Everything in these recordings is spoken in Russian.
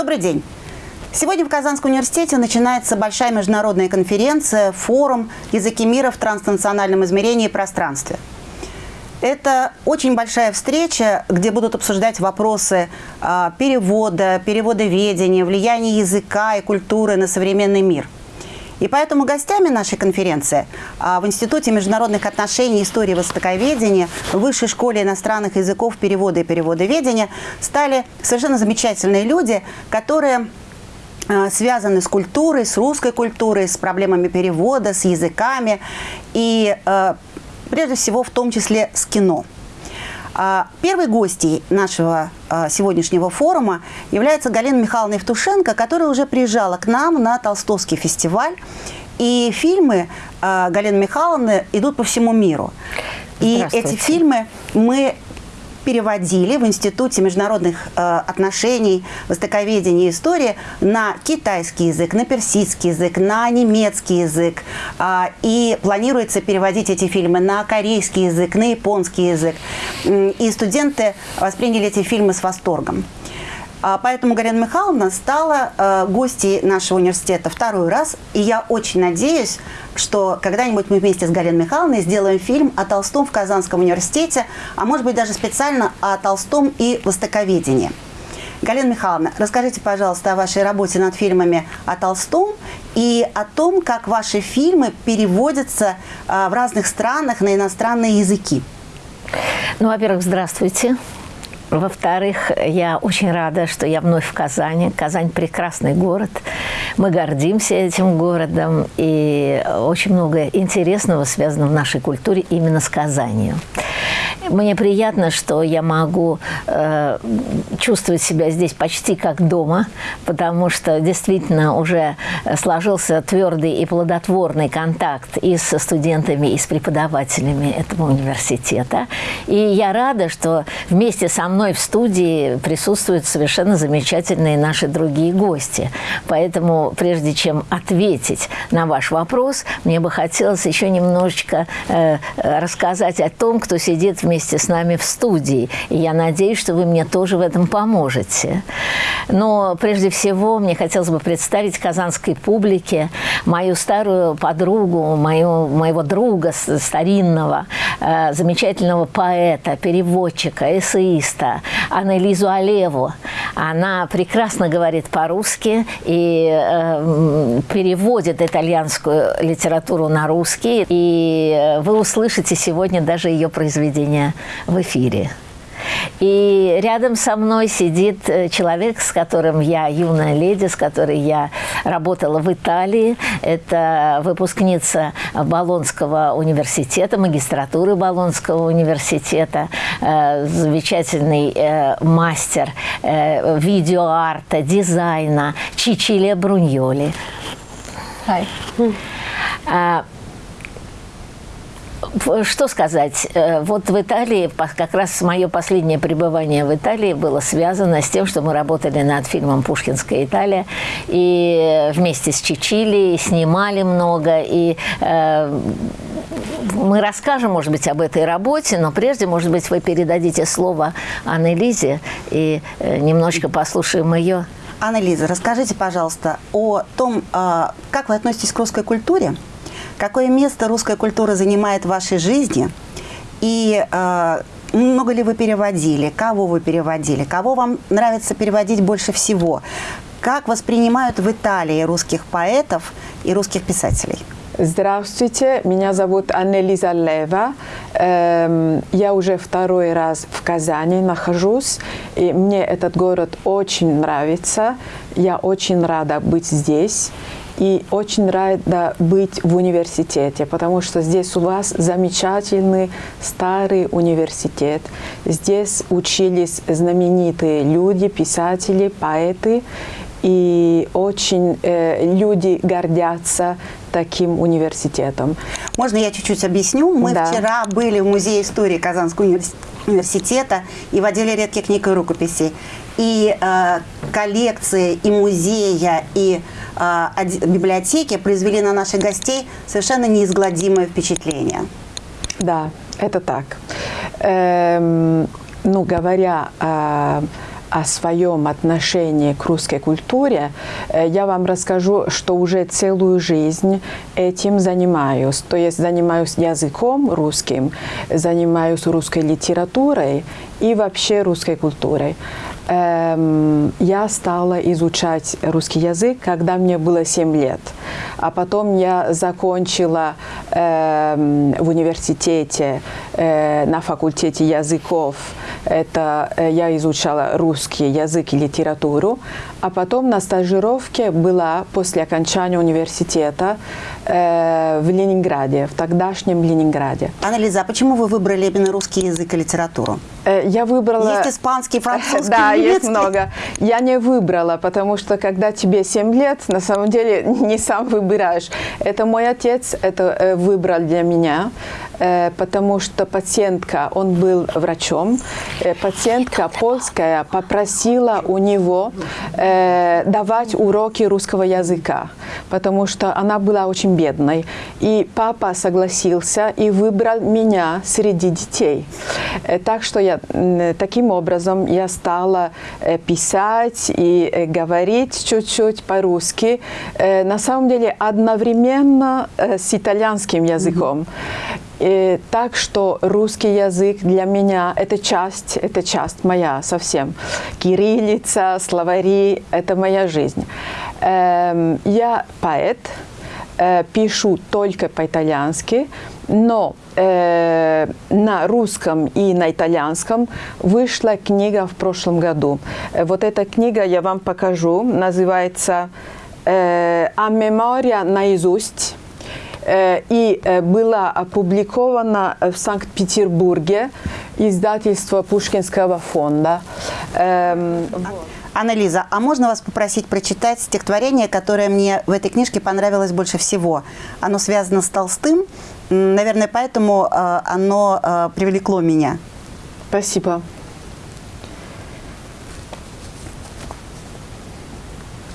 Добрый день. Сегодня в Казанском университете начинается большая международная конференция, форум «Языки мира в транснациональном измерении и пространстве». Это очень большая встреча, где будут обсуждать вопросы э, перевода, переводоведения, влияния языка и культуры на современный мир. И поэтому гостями нашей конференции а, в Институте международных отношений, истории востоковедения, Высшей школе иностранных языков перевода и переводоведения стали совершенно замечательные люди, которые связаны с культурой, с русской культурой, с проблемами перевода, с языками и прежде всего в том числе с кино. А, первой гостьей нашего а, сегодняшнего форума является Галина Михайловна Евтушенко, которая уже приезжала к нам на Толстовский фестиваль. И фильмы а, Галины Михайловны идут по всему миру. И эти фильмы мы переводили в Институте международных э, отношений, востоковедения и истории на китайский язык, на персидский язык, на немецкий язык. Э, и планируется переводить эти фильмы на корейский язык, на японский язык. И студенты восприняли эти фильмы с восторгом. А, поэтому Галина Михайловна стала э, гостьей нашего университета второй раз. И я очень надеюсь, что когда-нибудь мы вместе с Галиной Михайловной сделаем фильм о Толстом в Казанском университете, а может быть даже специально о Толстом и востоковедении. Галина Михайловна, расскажите, пожалуйста, о вашей работе над фильмами о Толстом и о том, как ваши фильмы переводятся э, в разных странах на иностранные языки. Ну, во-первых, здравствуйте. Во-вторых, я очень рада, что я вновь в Казани. Казань – прекрасный город. Мы гордимся этим городом. И очень много интересного связано в нашей культуре именно с Казанью. Мне приятно, что я могу э, чувствовать себя здесь почти как дома, потому что действительно уже сложился твердый и плодотворный контакт и с студентами, и с преподавателями этого университета. И я рада, что вместе со мной в студии присутствуют совершенно замечательные наши другие гости. Поэтому, прежде чем ответить на ваш вопрос, мне бы хотелось еще немножечко э, рассказать о том, кто сидит вместе вместе с нами в студии. И я надеюсь, что вы мне тоже в этом поможете. Но прежде всего мне хотелось бы представить казанской публике мою старую подругу, мою, моего друга старинного, э, замечательного поэта, переводчика, эссеиста Аннелизу Алеву. Она прекрасно говорит по-русски и э, переводит итальянскую литературу на русский. И вы услышите сегодня даже ее произведение в эфире. И рядом со мной сидит э, человек, с которым я юная леди, с которой я работала в Италии. Это выпускница Болонского университета, магистратуры Болонского университета, э, замечательный э, мастер видеоарта, дизайна Чичилия Бруньоли. Hi. Что сказать? Э, вот в Италии, как раз мое последнее пребывание в Италии было связано с тем, что мы работали над фильмом «Пушкинская Италия», и вместе с Чичили снимали много, и э, мы расскажем, может быть, об этой работе, но прежде, может быть, вы передадите слово Аннелизе и э, немножечко послушаем ее. Аннелиза, расскажите, пожалуйста, о том, э, как вы относитесь к русской культуре, Какое место русская культура занимает в вашей жизни? И э, много ли вы переводили? Кого вы переводили? Кого вам нравится переводить больше всего? Как воспринимают в Италии русских поэтов и русских писателей? Здравствуйте, меня зовут Аннелиза Лева. Эм, я уже второй раз в Казани нахожусь, и мне этот город очень нравится. Я очень рада быть здесь и очень рада быть в университете, потому что здесь у вас замечательный старый университет. Здесь учились знаменитые люди, писатели, поэты, и очень э, люди гордятся таким университетом. Можно я чуть-чуть объясню? Мы да. вчера были в Музее истории Казанского университета и в отделе редких книг и рукописей. И э, коллекции, и музея, и а, библиотеки произвели на наших гостей совершенно неизгладимое впечатление. Да, это так. Эм, ну, говоря о, о своем отношении к русской культуре, э, я вам расскажу, что уже целую жизнь этим занимаюсь. То есть занимаюсь языком русским, занимаюсь русской литературой и вообще русской культурой. Эм, я стала изучать русский язык, когда мне было 7 лет. А потом я закончила эм, в университете э, на факультете языков. Это э, я изучала русский язык и литературу. А потом на стажировке была после окончания университета э, в Ленинграде, в тогдашнем Ленинграде. Анализа, а почему вы выбрали именно русский язык и литературу? Э, я выбрала... Есть испанский, французский, Да, немецкий. есть много. Я не выбрала, потому что когда тебе 7 лет, на самом деле не сам выбираешь. Это мой отец это э, выбрал для меня, потому что пациентка, он был врачом, э, пациентка польская попросила у него э, давать уроки русского языка, потому что она была очень бедной. И папа согласился и выбрал меня среди детей. Э, Так что я таким образом я стала э, писать и э, говорить чуть-чуть по-русски. Э, На самом деле одновременно э, с итальянским языком. Э, Так что русский язык для меня это часть, это часть моя совсем. Кириллица, словари – это моя жизнь. Эм, Я поэт, э, пишу только по-итальянски, но э, на русском и на итальянском вышла книга в прошлом году. Э, Вот эта книга я вам покажу, называется «А мемория наизусть». Э, и э, была опубликована в Санкт-Петербурге издательство Пушкинского фонда. Эм, Анализа, а можно вас попросить прочитать стихотворение, которое мне в этой книжке понравилось больше всего? Оно связано с Толстым, наверное, поэтому э, оно привлекло меня. Спасибо.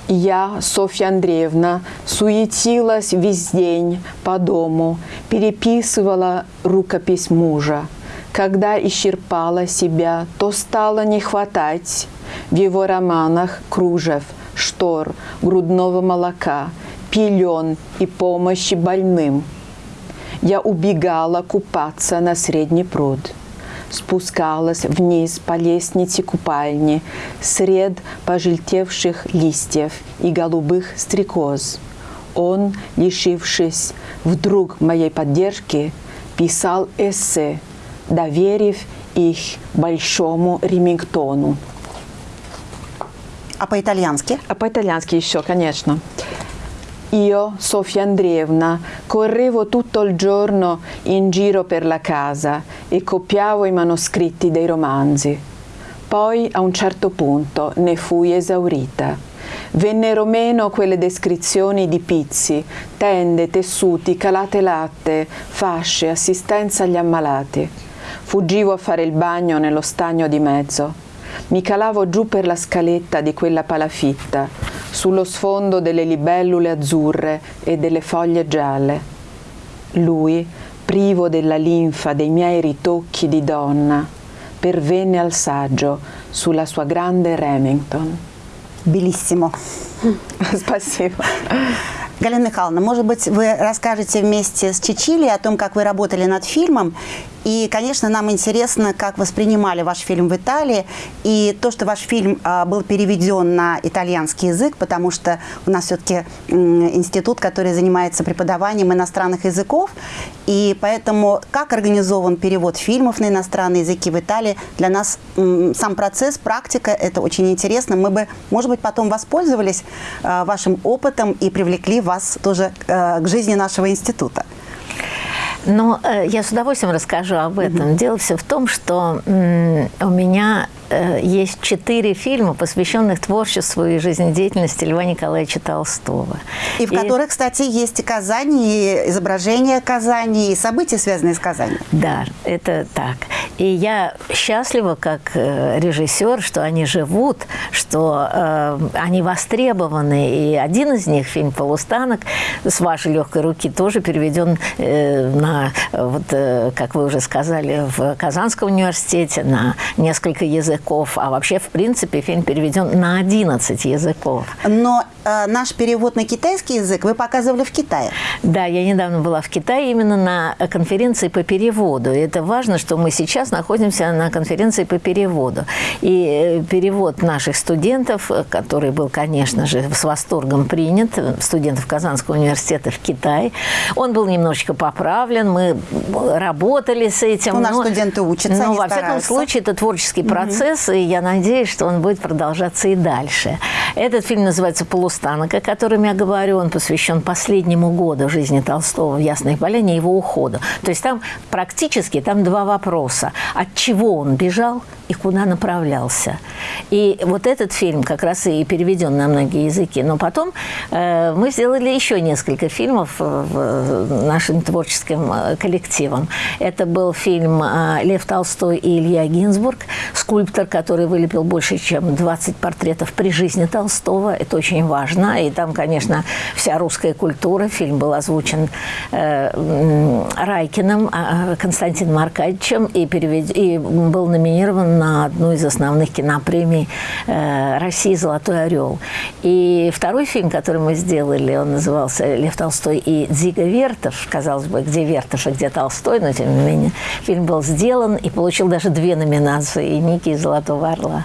Я, Софья Андреевна, суетилась весь день по дому, переписывала рукопись мужа. Когда исчерпала себя, то стало не хватать в его романах кружев, штор, грудного молока, пелен и помощи больным. Я убегала купаться на средний пруд спускалась вниз по лестнице купальни сред пожелтевших листьев и голубых стрекоз. Он, лишившись вдруг моей поддержки, писал эссе, доверив их большому Ремингтону. А по-итальянски? А по-итальянски еще, конечно. Io, Sofia Andreevna, correvo tutto il giorno in giro per la casa e copiavo i manoscritti dei romanzi. Poi, a un certo punto, ne fui esaurita. Vennero meno quelle descrizioni di pizzi, tende, tessuti, calate latte, fasce, assistenza agli ammalati. Fuggivo a fare il bagno nello stagno di mezzo. Mi calavo giù per la scaletta di quella palafitta, sullo sfondo delle libellule azzurre e delle foglie gialle. Lui, privo della linfa dei miei ritocchi di donna, pervenne al saggio sulla sua grande Remington. Белиссимо. Спасибо. Галина Михайловна, может быть, вы расскажете вместе с Чичили о том, как вы работали над фильмом. И, конечно, нам интересно, как воспринимали ваш фильм в Италии. И то, что ваш фильм а, был переведен на итальянский язык, потому что у нас все-таки институт, который занимается преподаванием иностранных языков. И поэтому, как организован перевод фильмов на иностранные языки в Италии, для нас сам процесс, практика, это очень интересно. Мы бы, может быть, потом воспользовались а, вашим опытом и привлекли вас тоже э, к жизни нашего института. Но э, я с удовольствием расскажу об этом. Дело все в том, что у меня есть четыре фильма, посвященных творчеству и жизнедеятельности Льва Николаевича Толстого. И в которых, кстати, есть и Казани, и изображения Казани, и события, связанные с Казани. Да, это так. И я счастлива, как э, режиссер, что они живут, что э, они востребованы. И один из них, фильм «Полустанок», с вашей легкой руки тоже переведен э, на, вот, э, как вы уже сказали, в Казанском университете на несколько языков языков, а вообще, в принципе, фильм переведен на 11 языков. Но э, наш перевод на китайский язык вы показывали в Китае. Да, я недавно была в Китае именно на конференции по переводу. И это важно, что мы сейчас находимся на конференции по переводу. И э, перевод наших студентов, который был, конечно же, с восторгом принят, студентов Казанского университета в Китае, он был немножечко поправлен, мы работали с этим. У нас студенты учатся, Ну, они во всяком случае, это творческий процесс, и я надеюсь, что он будет продолжаться и дальше. Этот фильм называется «Полустанок», о котором я говорю. Он посвящен последнему году жизни Толстого в Ясной Поляне его уходу. То есть там практически там два вопроса. От чего он бежал и куда направлялся. И вот этот фильм как раз и переведен на многие языки. Но потом э, мы сделали еще несколько фильмов э, в нашим творческим э, коллективом. Это был фильм э, «Лев Толстой и Илья Гинзбург», скульптор, который вылепил больше, чем 20 портретов при жизни Толстого. Это очень важно. И там, конечно, вся русская культура. Фильм был озвучен э, Райкиным, а, Константином Аркадьевичем и, перевед... и был номинирован на одну из основных кинопремий э, России «Золотой орел». И второй фильм, который мы сделали, он назывался «Лев Толстой и Дзига Вертов». Казалось бы, где Вертов и где Толстой, но тем не менее фильм был сделан и получил даже две номинации – и Ники, и «Золотого орла».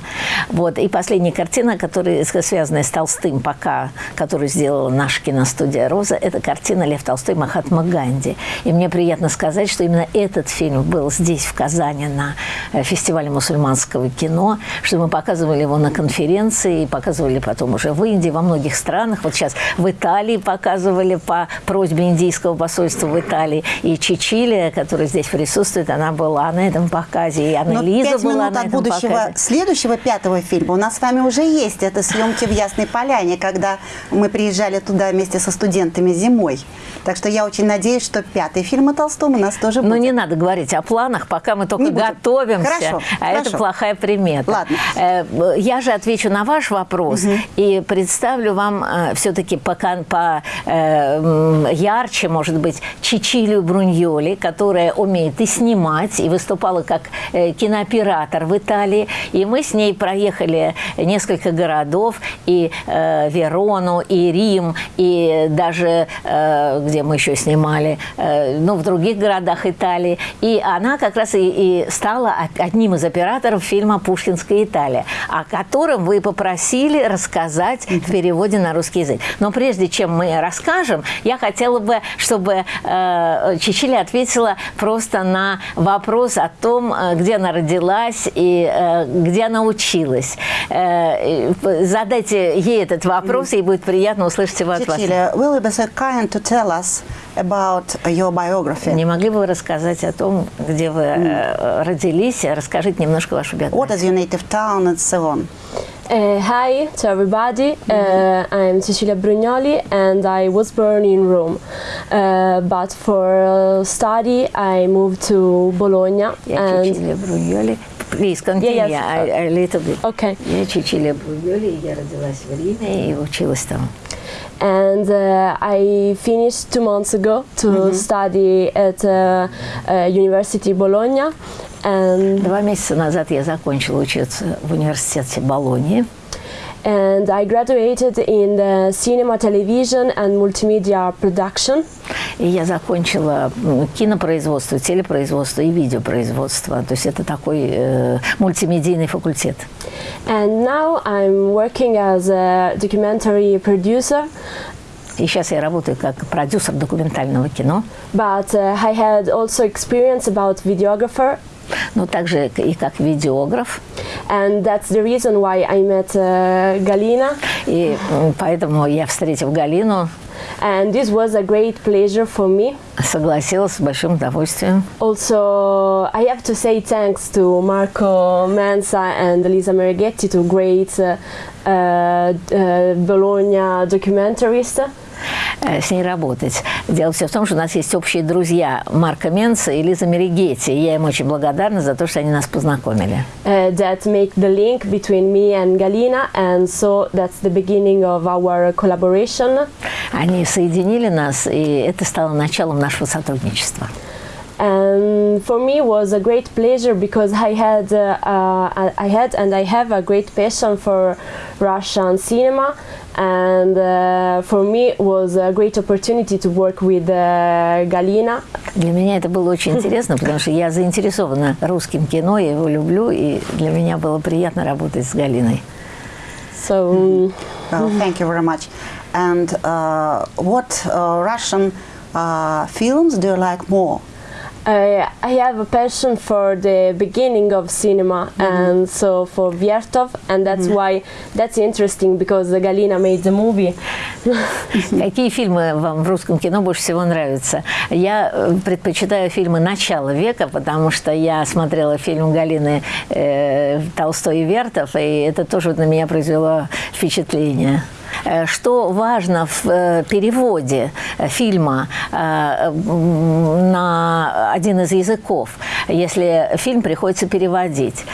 Вот. И последняя картина, которая связанная с Толстым пока, которую сделала наша киностудия «Роза», это картина «Лев Толстой. Махатма Ганди». И мне приятно сказать, что именно этот фильм был здесь, в Казани, на э, фестивале мусульманского кино, что мы показывали его на конференции, показывали потом уже в Индии, во многих странах. Вот сейчас в Италии показывали по просьбе индийского посольства в Италии. И Чичилия, которая здесь присутствует, она была на этом показе. И Анна Но Лиза была минут на от этом будущего показе. следующего пятого фильма у нас с вами уже есть. Это съемки в Ясной Поляне, когда мы приезжали туда вместе со студентами зимой. Так что я очень надеюсь, что пятый фильм о Толстом у нас тоже будет. не надо говорить о планах, пока мы только Не готовимся. Хорошо, а это хорошо. плохая примета. Ладно. Э, Я же отвечу на ваш вопрос и представлю вам все-таки по, по, э, ярче, может быть, Чичилию Бруньоли, которая умеет и снимать, и выступала как э, кинооператор в Италии. И мы с ней проехали несколько городов, и э, Верону, и Рим, и даже, э, где мы еще снимали, э, ну, в других городах Италии. И она как раз и, и стала одним из операторов фильма «Пушкинская Италия», о котором вы попросили рассказать в переводе на русский язык. Но прежде чем мы расскажем, я хотела бы, чтобы э, Чичили ответила просто на вопрос о том, э, где она родилась и э, где она училась. Э, задайте ей этот вопрос, ей будет приятно услышать его от вас. Cecilia, will you be so kind to tell us about your biography? Не могли бы вы рассказать о том, где вы э, родились? Расскажите немножко вашу What биографию. is your native town and so on? Uh, hi to everybody. Uh, I'm Cecilia Brugnoli and I was born in Rome. Uh, but for uh, study, I moved to Bologna. Я and Чичилия Бруньоли. Please continue Yeah, yes. a, a little bit. okay. Я Чичилия Бруньоли, я родилась в Риме и училась там. And uh, I finished two months ago to study at uh, uh, University Bologna. And Два месяца назад я закончила учиться в университете Болонии. and I graduated in the cinema, television, and multimedia production. И я закончила м, кинопроизводство, телепроизводство и видеопроизводство. То есть это такой э, мультимедийный факультет. And now I'm working as a documentary producer. И сейчас я работаю как продюсер документального кино, But uh, I had also experience about videographer, но также и как видеограф. and that's the reason why I met uh, Galina. И поэтому я, встретив Галину, And this was a great pleasure for me. согласилась с большим удовольствием. Also, I have to say thanks to Marco Mensa and Elisa Merighetti, two great uh, uh, uh, Bologna documentaries. Э, с ней работать. Дело все в том, что у нас есть общие друзья Марка Менца и Лиза Меригетти. И я им очень благодарна за то, что они нас познакомили. uh, that make the link between me and Galina, and so that's the beginning of our collaboration. Они соединили нас, и это стало началом нашего сотрудничества. And and for me was a great pleasure because I had uh, uh, I had and I have a great passion for Russian cinema and uh, for me it was a great opportunity to work with uh, Galina Для меня это было очень интересно, потому что я заинтересована русским кино, я его люблю, и для меня было приятно работать с Галиной. so um, Well, thank you very much. And uh, what uh, Russian uh, films do you like more? I, I have a passion for the beginning of cinema and so for Vertov and that's why that's interesting because Galina made the movie Какие фильмы вам в русском кино больше всего нравятся? Я э, предпочитаю фильмы начала века, потому что я смотрела фильм Галины э, Толстой и Вертов, и это тоже на меня произвело впечатление. Э, Что важно в э, переводе э, фильма на один из языков, если фильм приходится переводить.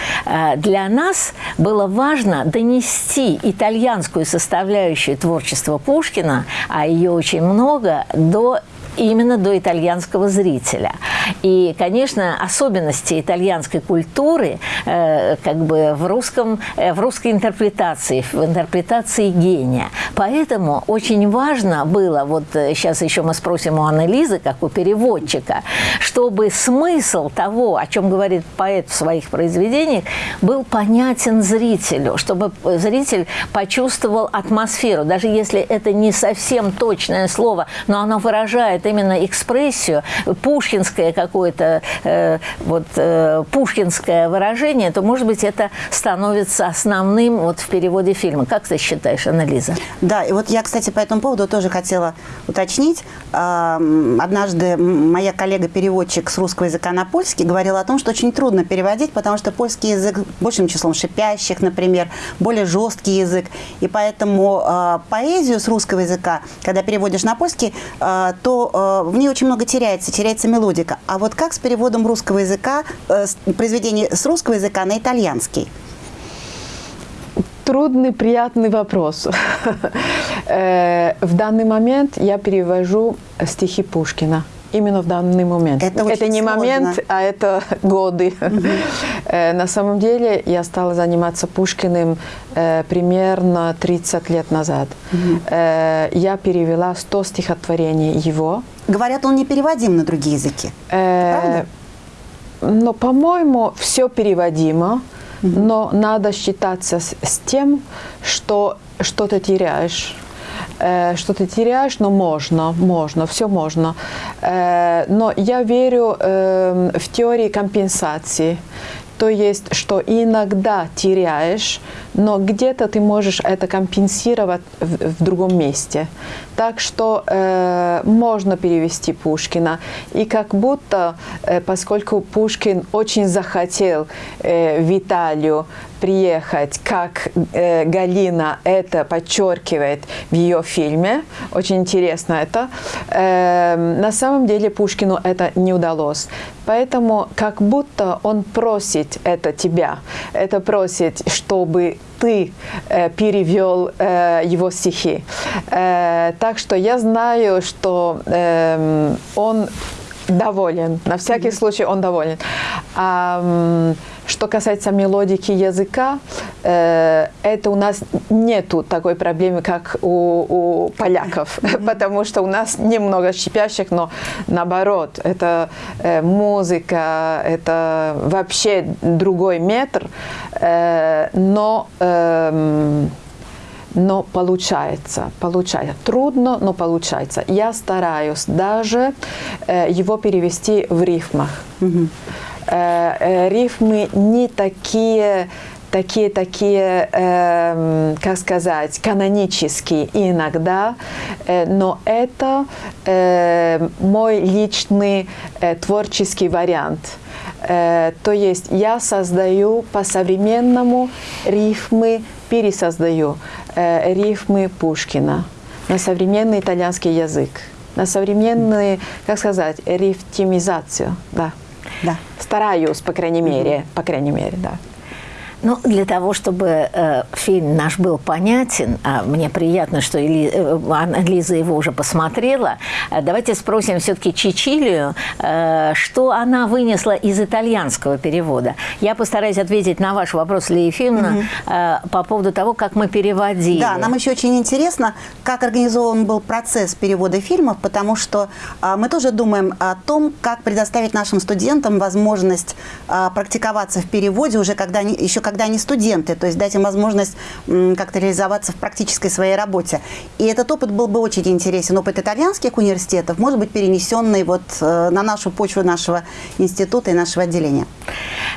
Для нас было важно донести итальянскую составляющую творчества Пушкина, а ее очень много, до именно до итальянского зрителя. И, конечно, особенности итальянской культуры э, как бы в, русском, э, в русской интерпретации, в интерпретации гения. Поэтому очень важно было, вот э, сейчас еще мы спросим у Анны-Лизы, как у переводчика, чтобы смысл того, о чем говорит поэт в своих произведениях, был понятен зрителю, чтобы зритель почувствовал атмосферу, даже если это не совсем точное слово, но оно выражает именно экспрессию, пушкинское какое-то, э, вот, э, пушкинское выражение, то, может быть, это становится основным вот в переводе фильма. Как ты считаешь, Анализа? Да, и вот я, кстати, по этому поводу тоже хотела уточнить. Однажды моя коллега-переводчик с русского языка на польский говорила о том, что очень трудно переводить, потому что польский язык большим числом шипящих, например, более жесткий язык. И поэтому а, поэзию с русского языка, когда переводишь на польский, а, то а, в ней очень много теряется, теряется мелодика. А вот как с переводом русского языка, э, произведений с русского языка на итальянский? Трудный, приятный вопрос. Э, В данный момент я перевожу стихи Пушкина. Именно в данный момент. Это очень не сложно. момент, а это годы. Э, На самом деле я стала заниматься Пушкиным э, примерно 30 лет назад. Э, Я перевела 100 стихотворений его. Говорят, он не переводим на другие языки. Э, Правда? Но, по-моему, все переводимо, но надо считаться с, с тем, что что-то теряешь. Э, что ты теряешь, но можно, можно, все можно. Э, но я верю э, в теории компенсации. То есть, что иногда теряешь, но где-то ты можешь это компенсировать в, в другом месте. Так что э, можно перевести Пушкина. И как будто, э, поскольку Пушкин очень захотел э, в Италию приехать, как э, Галина это подчеркивает в ее фильме, очень интересно это, э, на самом деле Пушкину это не удалось. Поэтому как будто он просит это тебя, это просит, чтобы ты э, перевел э, его стихи. Э, так что я знаю, что эм, он доволен. На всякий случай он доволен. А, что касается мелодики языка, э, это у нас нету такой проблемы, как у, у поляков, потому что у нас немного щипящих, но наоборот, это э, музыка, это вообще другой метр, э, но эм, но получается, получается. Трудно, но получается. Я стараюсь даже э, его перевести в рифмах. Э, э, рифмы не такие такие, такие, эм, как сказать, канонические иногда, э, но это э, мой личный э, творческий вариант. Э, то есть я создаю по-современному рифмы, пересоздаю э, рифмы Пушкина на современный итальянский язык, на современный, как сказать, рифтимизацию, да. Да. Стараюсь, по крайней мере, по крайней мере, да. Ну, для того, чтобы э, фильм наш был понятен, а мне приятно, что Эли, э, Лиза его уже посмотрела, э, давайте спросим все-таки Чичилию, э, что она вынесла из итальянского перевода. Я постараюсь ответить на ваш вопрос, Лия Ефимовна, угу. э, по поводу того, как мы переводили. Да, нам еще очень интересно, как организован был процесс перевода фильмов, потому что э, мы тоже думаем о том, как предоставить нашим студентам возможность э, практиковаться в переводе уже когда они, еще когда они студенты, то есть дать им возможность как-то реализоваться в практической своей работе. И этот опыт был бы очень интересен, опыт итальянских университетов, может быть, перенесенный вот э, на нашу почву нашего института и нашего отделения.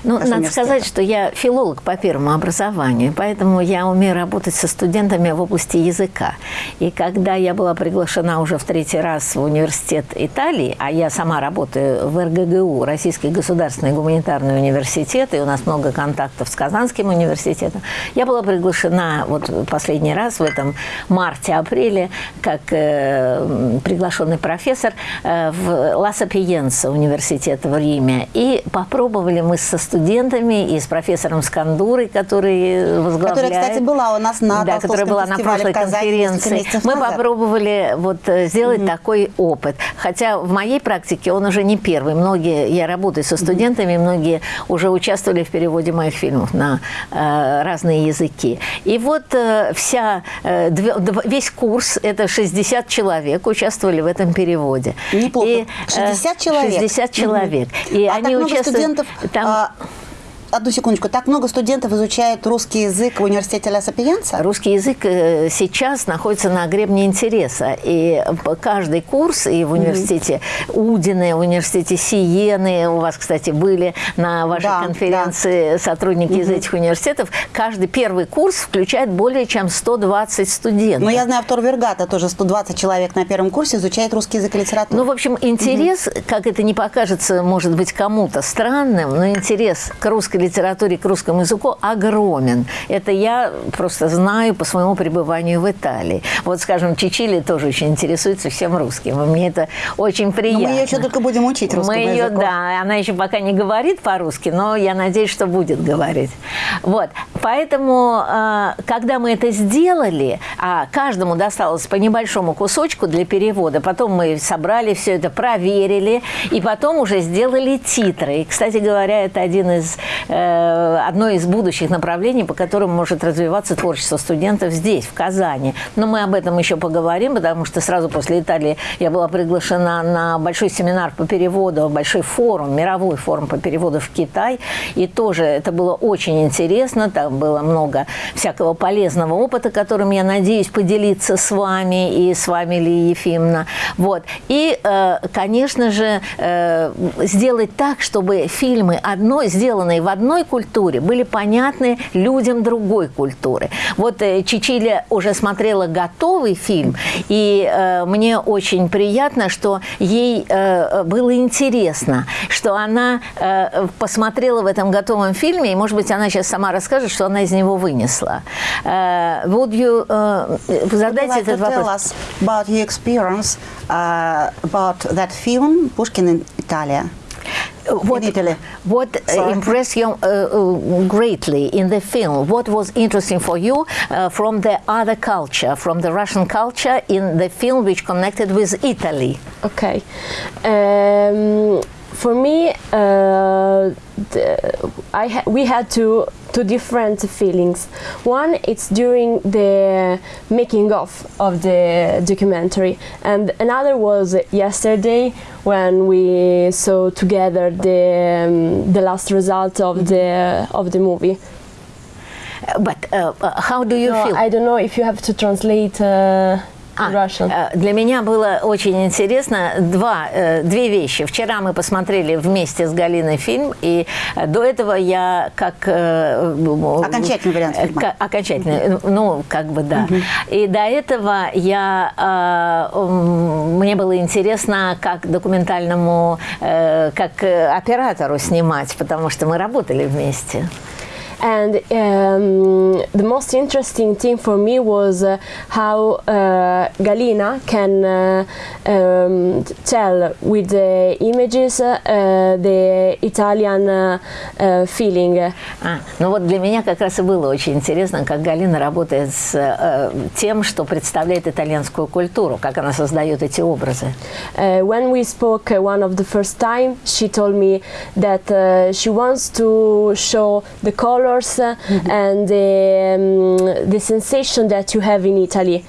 Ну, надо сказать, что я филолог по первому образованию, поэтому я умею работать со студентами в области языка. И когда я была приглашена уже в третий раз в университет Италии, а я сама работаю в РГГУ, Российский государственный гуманитарный университет, и у нас много контактов с Казанским университетом. Я была приглашена вот последний раз в этом марте-апреле как э, приглашенный профессор э, в Ла Сапиенса университет в Риме. И попробовали мы со студентами и с профессором Скандурой, который возглавляет. Которая, кстати, была у нас на Да, которая была на прошлой конференции. Мы назад. попробовали вот э, сделать mm -hmm. такой опыт. Хотя в моей практике он уже не первый. Многие, я работаю со студентами, mm -hmm. многие уже участвовали в переводе моих фильмов на э, разные языки. И вот э, вся, э, весь курс, это 60 человек, участвовали в этом переводе. Неплохо. И, 60 э, человек? 60 человек. -hmm. И а они так участвуют... студентов... Там, а одну секундочку. Так много студентов изучают русский язык в университете Ла Сапиенца? Русский язык э, сейчас находится на гребне интереса. И каждый курс, и в университете mm -hmm. Удины, в университете Сиены, у вас, кстати, были на вашей да, конференции да. сотрудники mm -hmm. из этих университетов, каждый первый курс включает более чем 120 студентов. Ну, я знаю, в Вергата тоже 120 человек на первом курсе изучает русский язык и литературу. Ну, в общем, интерес, mm -hmm. как это не покажется, может быть, кому-то странным, но интерес к русской литературе, к русскому языку огромен. Это я просто знаю по своему пребыванию в Италии. Вот, скажем, Чичили тоже очень интересуется всем русским. И мне это очень приятно. Но мы ее еще только будем учить русскому мы ее, языку. Да, она еще пока не говорит по-русски, но я надеюсь, что будет говорить. Вот. Поэтому, э, когда мы это сделали, а каждому досталось по небольшому кусочку для перевода, потом мы собрали все это, проверили, и потом уже сделали титры. И, кстати говоря, это один из Э, одно из будущих направлений, по которым может развиваться творчество студентов здесь, в Казани. Но мы об этом еще поговорим, потому что сразу после Италии я была приглашена на большой семинар по переводу, большой форум, мировой форум по переводу в Китай. И тоже это было очень интересно, там было много всякого полезного опыта, которым я надеюсь поделиться с вами и с вами, Лия Ефимовна. Вот. И, э, конечно же, э, сделать так, чтобы фильмы одной, сделанные в одной культуре были понятны людям другой культуры. Вот э, Чичиля уже смотрела готовый фильм, и мне очень приятно, что ей было интересно, что она посмотрела в этом готовом фильме, и, может быть, она сейчас сама расскажет, что она из него вынесла. Э, would you, э, задайте like этот вопрос. about your experience uh, about that film, Pushkin in Italia? what, in Italy. What impressed you uh, uh, greatly in the film? What was interesting for you uh, from the other culture, from the Russian culture in the film which connected with Italy? Okay. Um, for me, uh, I ha we had to two different feelings. One, it's during the making of of the documentary, and another was yesterday when we saw together the um, the last result of the of the movie. But uh, uh, how do you no, feel? I don't know if you have to translate. Uh, А, э, для меня было очень интересно два, э, две вещи. Вчера мы посмотрели вместе с Галиной фильм, и э, до этого я как... Окончательный вариант фильма. Окончательный, ну, как бы, да. Угу. И до этого я... Мне было интересно, как документальному, как оператору снимать, потому что мы работали вместе. and um, the most interesting thing for me was uh, how uh, Galina can uh, um, tell with the images uh, the Italian uh, uh, feeling. А, ну вот для меня как раз и было очень интересно, как Галина работает с э, тем, что представляет итальянскую культуру, как она создает эти образы. Uh, when we spoke uh, one of the first time, she told me that uh, she wants to show the colors and the, um, the sensation that you have in Italy.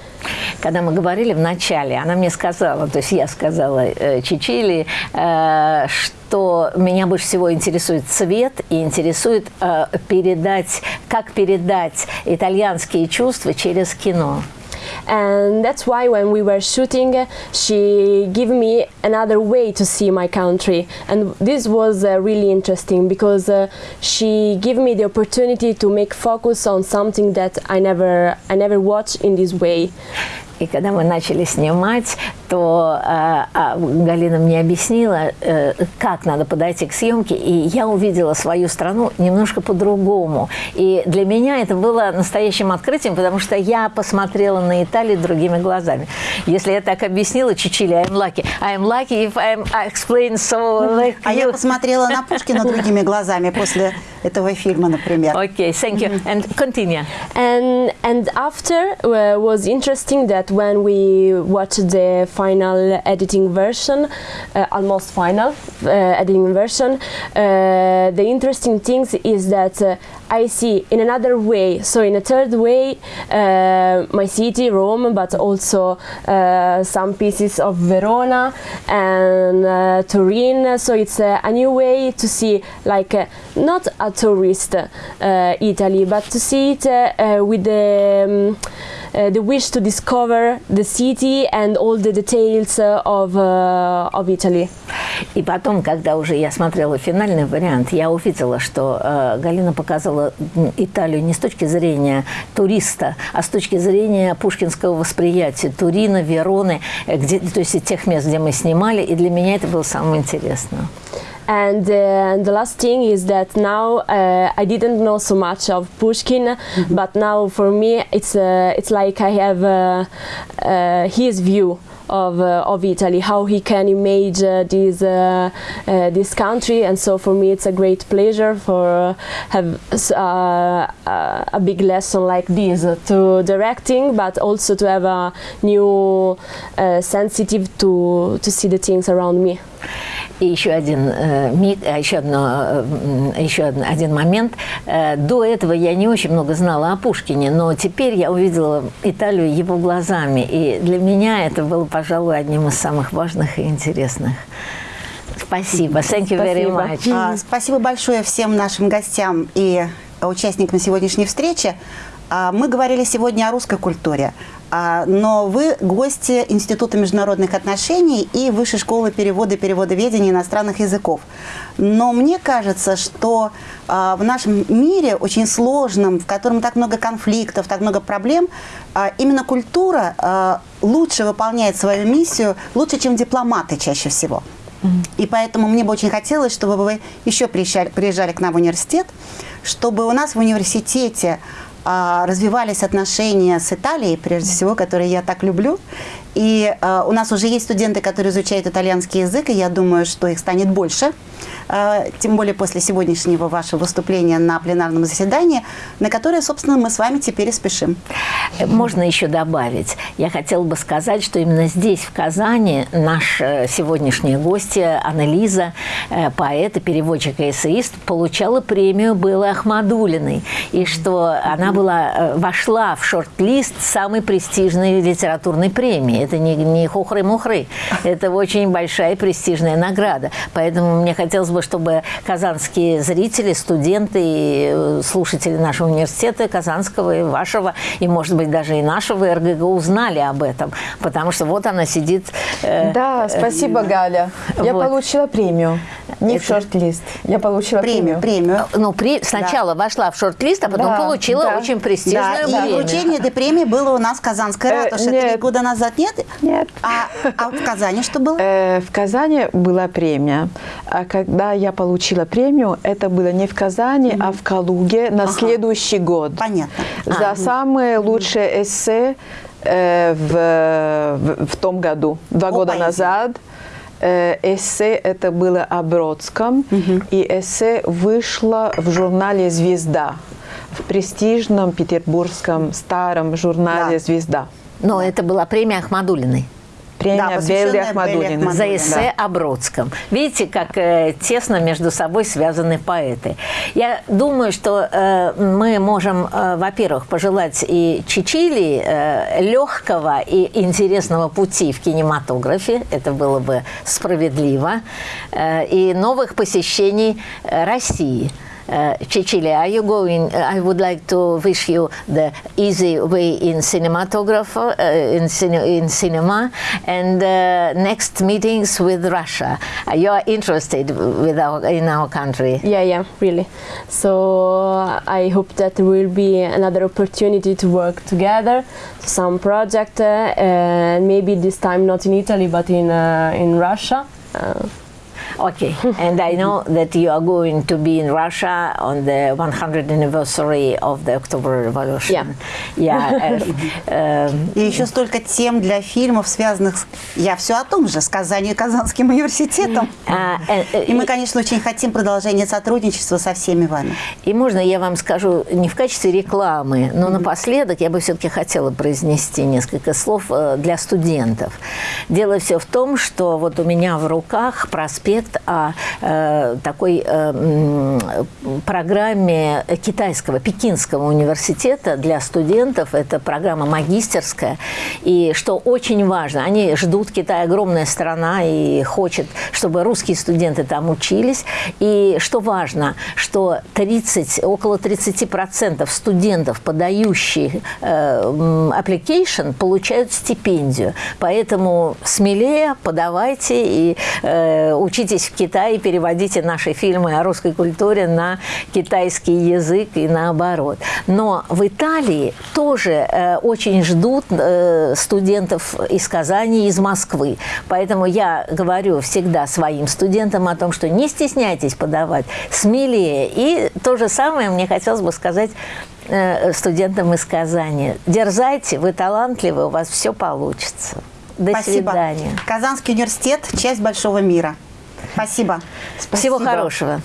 Когда мы говорили в начале, она мне сказала, то есть я сказала э, Чичили, э, что меня больше всего интересует цвет и интересует э, передать, как передать итальянские чувства через кино. And that's why when we were shooting she gave me another way to see my country. And this was uh, really interesting because uh, she gave me the opportunity to make focus on something that I never I never watched in this way И когда мы начали снимать, то э, э, Галина мне объяснила, э, как надо подойти к съемке, и я увидела свою страну немножко по-другому. И для меня это было настоящим открытием, потому что я посмотрела на Италию другими глазами. Если я так объяснила Чичили, I'm lucky. I'm lucky if I'm, I explain so like А я посмотрела на Пушкина другими глазами после этого фильма, например. Okay, thank you. And continue. and and after uh, was interesting that when we watched the final editing version uh, almost final uh, editing version uh, the interesting things is that uh, I see in another way. So in a third way uh, my city Rome but also some pieces of Verona and Turin. So it's a new way to see like not a tourist Italy but to see it with the um, the wish to discover the city and all the details uh, of uh, of Italy. И потом, когда уже я смотрела финальный вариант, я увидела, что э, Галина показала Италию не с точки зрения туриста, а с точки зрения пушкинского восприятия Турина, Вероны, э, где, то есть тех мест, где мы снимали, и для меня это было самое интересное. And uh, the last thing is that now uh, I didn't know so much of Pushkin, but now for me it's uh, it's like I have uh, uh, his view of uh, of Italy, how he can image uh, this uh, this country, and so for me it's a great pleasure for have uh, uh, a big lesson like this to directing, but also to have a new uh, sensitive to to see the things around me. И еще один э, миг, а еще, одно, э, еще один, момент. Э, до этого я не очень много знала о Пушкине, но теперь я увидела Италию его глазами. И для меня это было, пожалуй, одним из самых важных и интересных. Спасибо. Thank you very much. Спасибо большое всем нашим гостям и участникам сегодняшней встречи. А, Мы говорили сегодня о русской культуре, А, но вы гости Института международных отношений и Высшей школы перевода и переводоведения иностранных языков. Но мне кажется, что а, в нашем мире очень сложном, в котором так много конфликтов, так много проблем, именно культура лучше выполняет свою миссию, лучше, чем дипломаты чаще всего. И поэтому мне бы очень хотелось, чтобы вы еще приезжали, приезжали к нам в университет, чтобы у нас в университете развивались отношения с Италией, прежде всего, которые я так люблю. И а, у нас уже есть студенты, которые изучают итальянский язык, и я думаю, что их станет больше. А, тем более после сегодняшнего вашего выступления на пленарном заседании, на которое, собственно, мы с вами теперь и спешим. Можно еще добавить. Я хотела бы сказать, что именно здесь, в Казани, наш э, сегодняшняя гостья Анализа, э, поэт и переводчик и эссеист, получала премию Беллы Ахмадулиной. И что она была, э, вошла в шорт-лист самой престижной литературной премии. Это не, не хухры-мухры. Это очень большая престижная награда. Поэтому мне хотелось бы, чтобы казанские зрители, студенты и э, слушатели нашего университета, Казанского и вашего, и, может быть, даже и нашего РГГ узнали об этом. Потому что вот она сидит... э, Да, спасибо, Галя. Я вот. получила премию. Не в шорт-лист. Я получила Премию, премию. ну, при, сначала вошла в шорт-лист, а потом Да, получила да. очень Да, престижную и премию. вручение этой премии было у нас в Казанской Э, ратуше нет. три года назад, нет? Нет? Нет. А, а в Казани что было? Э, В Казани была премия. А когда я получила премию, это было не в Казани, а в Калуге на следующий год. Понятно. За самые лучшие эссе э, в, в, в том году, два О года поэзии. назад. Э, эссе это было о Бродском, и эссе вышло в журнале «Звезда», в престижном петербургском старом журнале Да. «Звезда». Но это была премия Ахмадулиной. Премия Белли Ахмадуллиной. Ахмадуллиной. за эссе о Бродском. Видите, как э, тесно между собой связаны поэты. Я думаю, что э, мы можем, э, во-первых, пожелать и Чичили э, легкого и интересного пути в кинематографе, это было бы справедливо, э, и новых посещений э, России. Uh, Cecilia, are you going? Uh, I would like to wish you the easy way in cinematographer, uh, in, cine, in cinema, and uh, next meetings with Russia. Uh, you are interested with our, in our country. Yeah, yeah, really. So I hope that there will be another opportunity to work together, some project, and maybe this time not in Italy but in in Russia. Okay, and I know that you are going to be in Russia on the 100th anniversary of the October Revolution. Yeah. Yeah. uh, um, И еще столько тем для фильмов, связанных с... Я все о том же, с Казани и Казанским университетом. uh, and, uh, И мы, конечно, очень хотим продолжения сотрудничества со всеми вами. И можно я вам скажу не в качестве рекламы, но напоследок я бы все-таки хотела произнести несколько слов э, для студентов. Дело все в том, что вот у меня в руках проспект о э, такой э, программе китайского, пекинского университета для студентов. Это программа магистерская. И что очень важно, они ждут, Китай огромная страна и хочет, чтобы русские студенты там учились. И что важно, что 30, около 30% студентов, подающих э, application, получают стипендию. Поэтому смелее подавайте и э, учитесь в Китае, переводите наши фильмы о русской культуре на китайский язык и наоборот. Но в Италии тоже э, очень ждут э, студентов из Казани, из Москвы. Поэтому я говорю всегда своим студентам о том, что не стесняйтесь подавать, смелее. И то же самое мне хотелось бы сказать э, студентам из Казани. Дерзайте, вы талантливы, у вас все получится. До Спасибо. свидания. Казанский университет – часть большого мира. Спасибо. Всего Спасибо. хорошего.